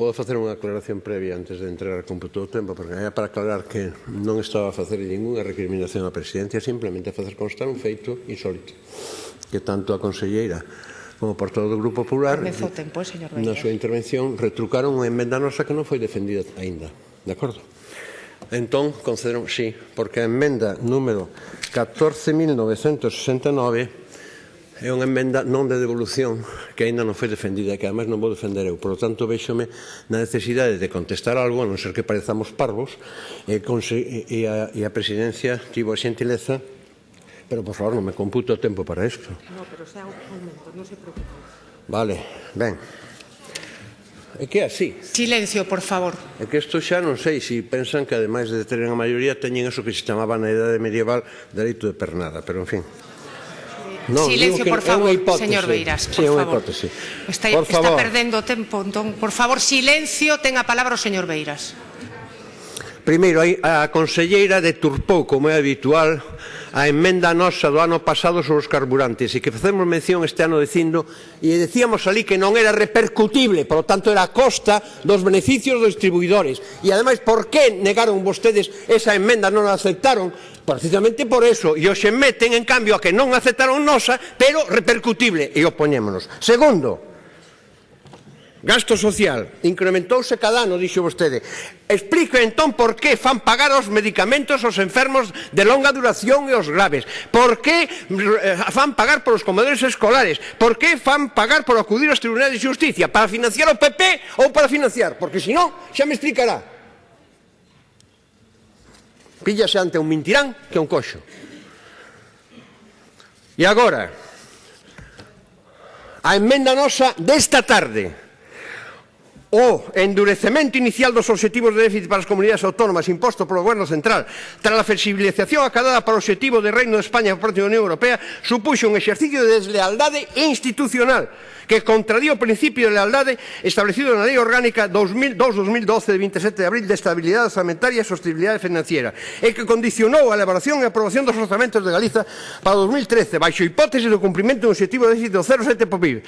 Podo facer unha aclaración previa antes de entrar con todo o tempo, porque era para aclarar que non estaba a facer ninguna recriminación á presidencia, simplemente a facer constar un feito insólito que tanto a conselleira como por todo o Grupo Popular Comezou tempo, señor Beller. na súa intervención retrucaron unha emenda nosa que non foi defendida aínda, de acordo? Entón, concederon, sí, porque a emenda número 14.969 é unha emenda non de devolución que aínda non foi defendida, que ademais non vou defender eu. Por lo tanto, véxome na necesidade de contestar algo, a non ser que parezamos parvos, e, e, a, e a presidencia tivo a xentileza, pero por favor non me computo o tempo para isto. No, pero xa momento, non se preocupe. Vale, ben. É que así. Silencio, por favor. É que isto xa non sei se pensan que ademais de tener a maioría teñen eso que se chamaba na idade medieval dereito de pernada, pero en fin. No, Silencio, por favor, hipótese, señor Beiras, por sí, favor. Hipótese. Está, por favor. está perdendo tempo, entón, por favor, silencio, ten a palabra o señor Beiras. Primeiro, a conselleira deturpou, como é habitual, a emenda nosa do ano pasado sobre os carburantes e que facemos mención este ano dicindo e decíamos ali que non era repercutible, por lo tanto era a costa dos beneficios dos distribuidores. E ademais, por que negaron vostedes esa emenda, non a aceptaron? Precisamente por eso, e hoxe meten, en cambio, a que non aceptaron nosa, pero repercutible, e opoñémonos. Segundo, Gasto social incrementouse cada ano, dixo vostede. Explique entón por que fan pagar os medicamentos aos enfermos de longa duración e os graves. Por que eh, fan pagar polos comedores escolares? Por que fan pagar por acudir aos tribunais de justicia? Para financiar o PP ou para financiar? Porque senón xa me explicará. Píllase ante un mentirán que un coxo. E agora, a emenda nosa desta tarde, o endurecemento inicial dos obxectivos de déficit para as comunidades autónomas imposto polo Goberno Central tras a flexibilización acadada para o obxectivo de Reino de España por parte da Unión Europea supuxo un exercicio de deslealdade institucional que contradía o principio de lealdade establecido na Lei Orgánica 2002-2012 de 27 de abril de estabilidade orzamentaria e sostenibilidade financiera e que condicionou a elaboración e aprobación dos orzamentos de Galiza para 2013 baixo hipótese do cumprimento do obxectivo de déficit do 0,7 do PIB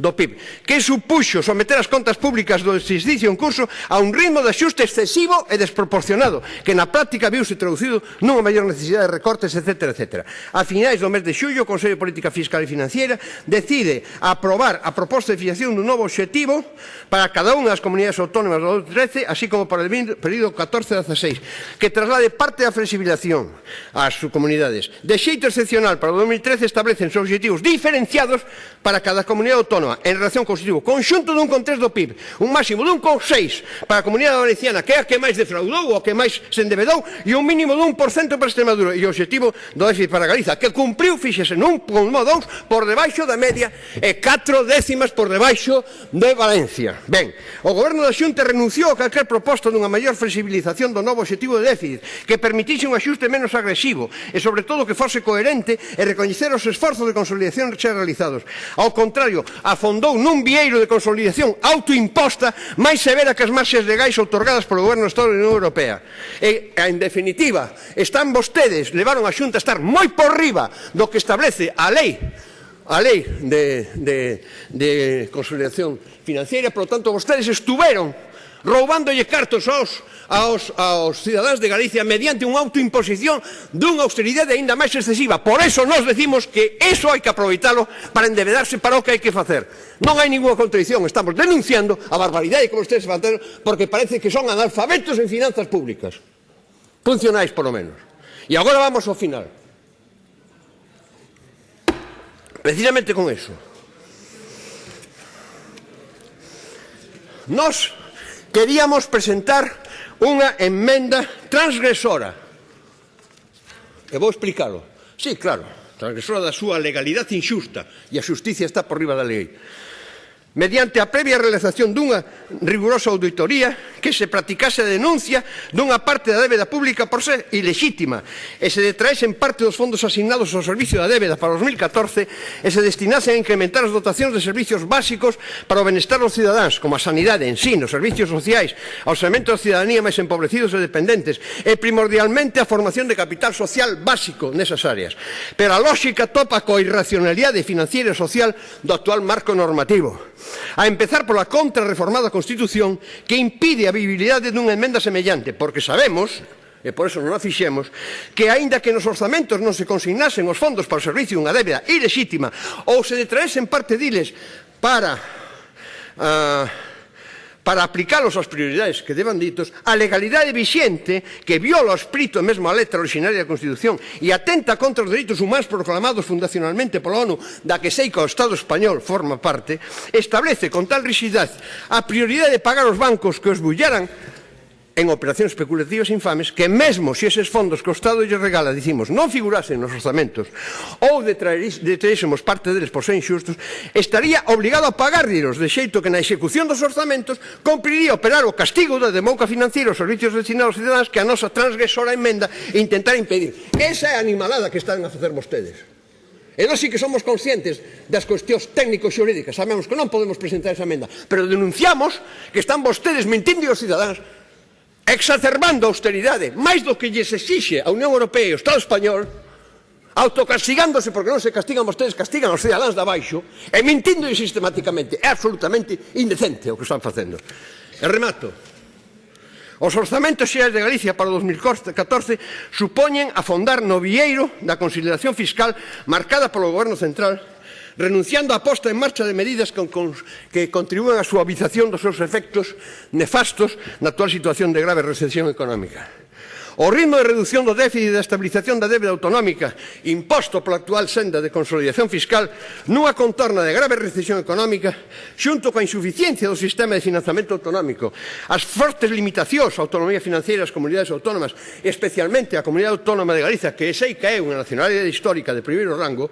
do PIB que supuxo someter as contas públicas do exercicio en curso a un ritmo de axuste excesivo e desproporcionado, que na práctica viuse traducido nunha maior necesidade de recortes, etc. etc. A finais do mes de xullo, o Consello de Política Fiscal e Financiera decide aprobar a proposta de fixación dun novo objetivo para cada unha das comunidades autónomas do 2013, así como para o período 14-16, que traslade parte da flexibilización ás comunidades. De xeito excepcional, para o 2013 establecen seus objetivos diferenciados para cada comunidade autónoma en relación co objetivo conxunto dun contexto do PIB, un máximo con 6. para a Comunidade Valenciana, que é a que máis defraudou, o que máis se endebedou, e un mínimo dun 1% para Extremadura. E o objetivo do déficit para Galiza, que cumpriu, fíxese, nun 1,2 por debaixo da media e 4 décimas por debaixo de Valencia. Ben, o goberno da Xunta renunciou a calquer proposta dunha maior flexibilización do novo objetivo de déficit, que permitise un axuste menos agresivo e, sobre todo, que fose coherente e recoñecer os esforzos de consolidación xa realizados. Ao contrario, afondou nun vieiro de consolidación autoimposta multa máis severa que as marxes legais outorgadas polo goberno Estado da Unión Europea. E, en definitiva, están vostedes, levaron a Xunta a estar moi por riba do que establece a lei a lei de, de, de consolidación financiera, por lo tanto, vostedes estuveron roubándolle cartos aos aos, aos cidadáns de Galicia mediante unha autoimposición dunha austeridade aínda máis excesiva. Por eso nós decimos que eso hai que aproveitalo para endebedarse para o que hai que facer. Non hai ninguna contradición, estamos denunciando a barbaridade que vostedes faceron porque parece que son analfabetos en finanzas públicas. Funcionais, por lo menos. E agora vamos ao final. Precisamente con eso. Nos queríamos presentar unha enmenda transgresora. E vou explicarlo. Sí, claro, transgresora da súa legalidade injusta e a xusticia está por riba da lei. Mediante a previa realización dunha rigurosa auditoría que se practicase a denuncia dunha parte da débeda pública por ser ilexítima e se detraesen parte dos fondos asignados ao servicio da débeda para 2014 e se destinase a incrementar as dotacións de servicios básicos para o benestar dos cidadáns, como a sanidade, ensino, servicios sociais, aos segmentos de cidadanía máis empobrecidos e dependentes e primordialmente a formación de capital social básico nesas áreas. Pero a lógica topa coa irracionalidade financiera e social do actual marco normativo. A empezar pola contrarreformada Constitución que impide a viabilidade dunha enmenda semellante, porque sabemos e por eso non a fixemos, que aínda que nos orzamentos non se consignasen os fondos para o servicio unha débeda ilexítima ou se detraesen parte diles para uh, para aplicalos ás prioridades que deban ditos, a legalidade vixente que viola o espírito e mesmo a letra originaria da Constitución e atenta contra os dereitos humanos proclamados fundacionalmente pola ONU da que sei que o Estado español forma parte, establece con tal rigidez a prioridade de pagar os bancos que os bullaran en operacións especulativas infames que mesmo se eses fondos que o Estado lle regala, dicimos, non figurasen nos orzamentos ou detraísemos parte deles por ser inxustos, estaría obligado a pagarliros de xeito que na execución dos orzamentos cumpriría operar o castigo da demouca financiera aos servicios destinados aos cidadáns que a nosa transgresora emenda intentar impedir. Esa é a animalada que están a facer vostedes. E nós sí que somos conscientes das cuestións técnico-xurídicas. Sabemos que non podemos presentar esa emenda, pero denunciamos que están vostedes mentindo aos cidadáns exacerbando a austeridade, máis do que lles exixe a Unión Europea e o Estado Español, autocastigándose porque non se castigan vostedes, castigan os cidadáns de abaixo, e mentindo sistemáticamente. É absolutamente indecente o que están facendo. E remato. Os orzamentos xerais de Galicia para o 2014 supoñen afondar no vieiro da consideración fiscal marcada polo Goberno Central renunciando á posta en marcha de medidas con, con, que contribúan á suavización dos seus efectos nefastos na actual situación de grave recesión económica. O ritmo de reducción do déficit e da estabilización da débeda autonómica imposto pola actual senda de consolidación fiscal nunha contorna de grave recesión económica xunto coa insuficiencia do sistema de financiamento autonómico as fortes limitacións á autonomía financeira das comunidades autónomas especialmente a Comunidade Autónoma de Galiza que é sei que é unha nacionalidade histórica de primeiro rango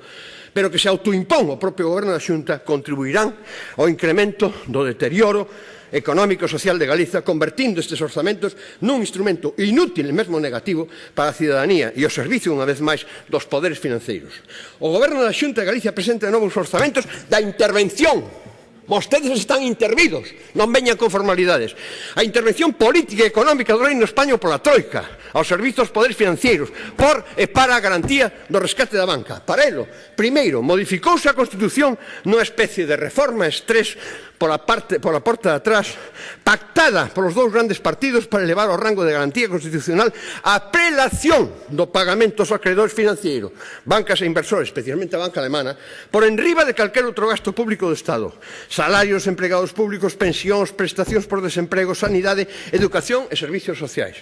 pero que se autoimpón o propio goberno da Xunta, contribuirán ao incremento do deterioro económico e social de Galiza, convertindo estes orzamentos nun instrumento inútil e mesmo negativo para a cidadanía e o servicio, unha vez máis, dos poderes financeiros. O goberno da Xunta de Galicia presenta novos orzamentos da intervención Vostedes están intervidos, non veñan con formalidades. A intervención política e económica do Reino Español pola Troika, aos servizos poderes financieros, por e para a garantía do rescate da banca. Para elo, primeiro, modificouse a Constitución nunha especie de reforma estrés pola, parte, pola porta de atrás, pactada polos dous grandes partidos para elevar ao rango de garantía constitucional a prelación do pagamento aos acreedores financieros, bancas e inversores, especialmente a banca alemana, por enriba de calquer outro gasto público do Estado. Salarios, empregados públicos, pensións, prestacións por desemprego, sanidade, educación e servicios sociais.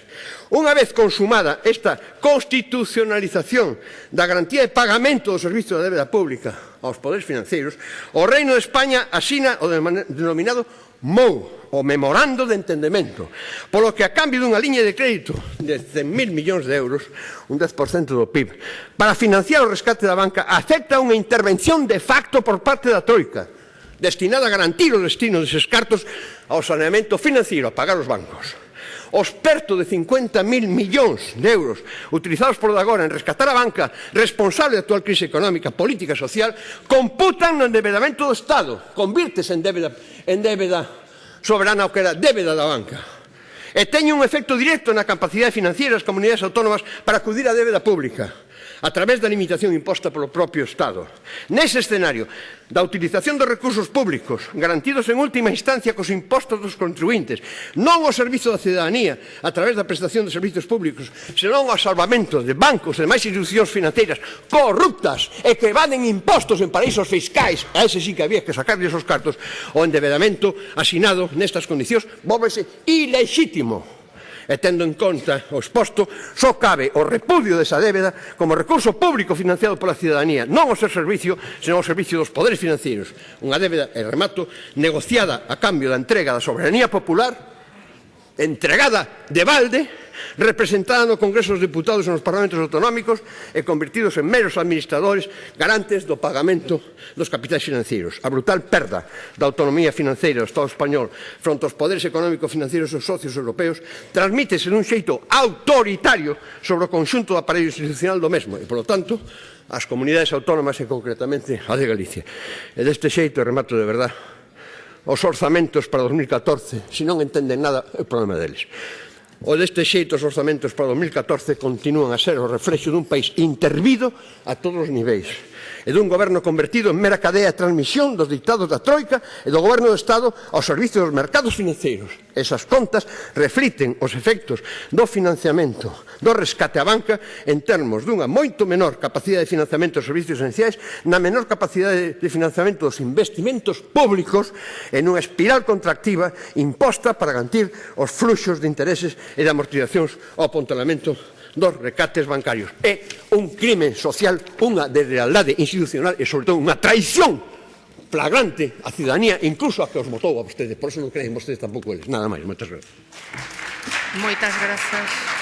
Unha vez consumada esta constitucionalización da garantía de pagamento do servicio da débeda pública, aos poderes financeiros, o Reino de España asina o denominado MOU, o Memorando de Entendemento, polo que a cambio dunha liña de crédito de 100.000 millóns de euros, un 10% do PIB, para financiar o rescate da banca, acepta unha intervención de facto por parte da Troika, destinada a garantir o destino deses cartos ao saneamento financiero, a pagar os bancos os perto de 50.000 millóns de euros utilizados por agora en rescatar a banca responsable da actual crise económica, política e social, computan no endebedamento do Estado, convirtese en débeda, en débeda soberana o que era débeda da banca. E teñe un efecto directo na capacidade financiera das comunidades autónomas para acudir á débeda pública a través da limitación imposta polo propio Estado. Nese escenario da utilización dos recursos públicos garantidos en última instancia cos impostos dos contribuintes, non ao servizo da cidadanía a través da prestación de servizos públicos, senón ao salvamento de bancos e demais institucións financeiras corruptas e que evaden impostos en paraísos fiscais, a ese sí que había que sacarles os cartos, o endebedamento asinado nestas condicións volvese ilexítimo e tendo en conta o exposto, só cabe o repudio desa débeda como recurso público financiado pola cidadanía, non o seu servicio, senón o servicio dos poderes financeiros. Unha débeda, e remato, negociada a cambio da entrega da soberanía popular, entregada de balde, representada no Congreso dos Diputados e nos Parlamentos Autonómicos e convertidos en meros administradores garantes do pagamento dos capitais financeiros. A brutal perda da autonomía financeira do Estado español fronte aos poderes económico-financeiros dos socios europeos transmítese dun xeito autoritario sobre o conxunto do aparello institucional do mesmo e, polo tanto, as comunidades autónomas e concretamente a de Galicia. E deste xeito, remato de verdade, os orzamentos para 2014, se non entenden nada, é o problema deles. O deste xeito os orzamentos para 2014 continúan a ser o reflexo dun país intervido a todos os niveis e dun goberno convertido en mera cadea de transmisión dos dictados da Troika e do goberno do Estado ao servicio dos mercados financeiros. Esas contas refliten os efectos do financiamento do rescate á banca en termos dunha moito menor capacidade de financiamento dos servicios esenciais, na menor capacidade de financiamento dos investimentos públicos e nunha espiral contractiva imposta para garantir os fluxos de intereses e de amortizacións ao apontalamento dos recates bancarios. É un crimen social, unha deslealdade institucional e, sobre todo, unha traición flagrante a ciudadanía, incluso a que os votou a vostedes. Por eso non creen vostedes tampouco eles. Nada máis. Moitas gracias. Moitas gracias.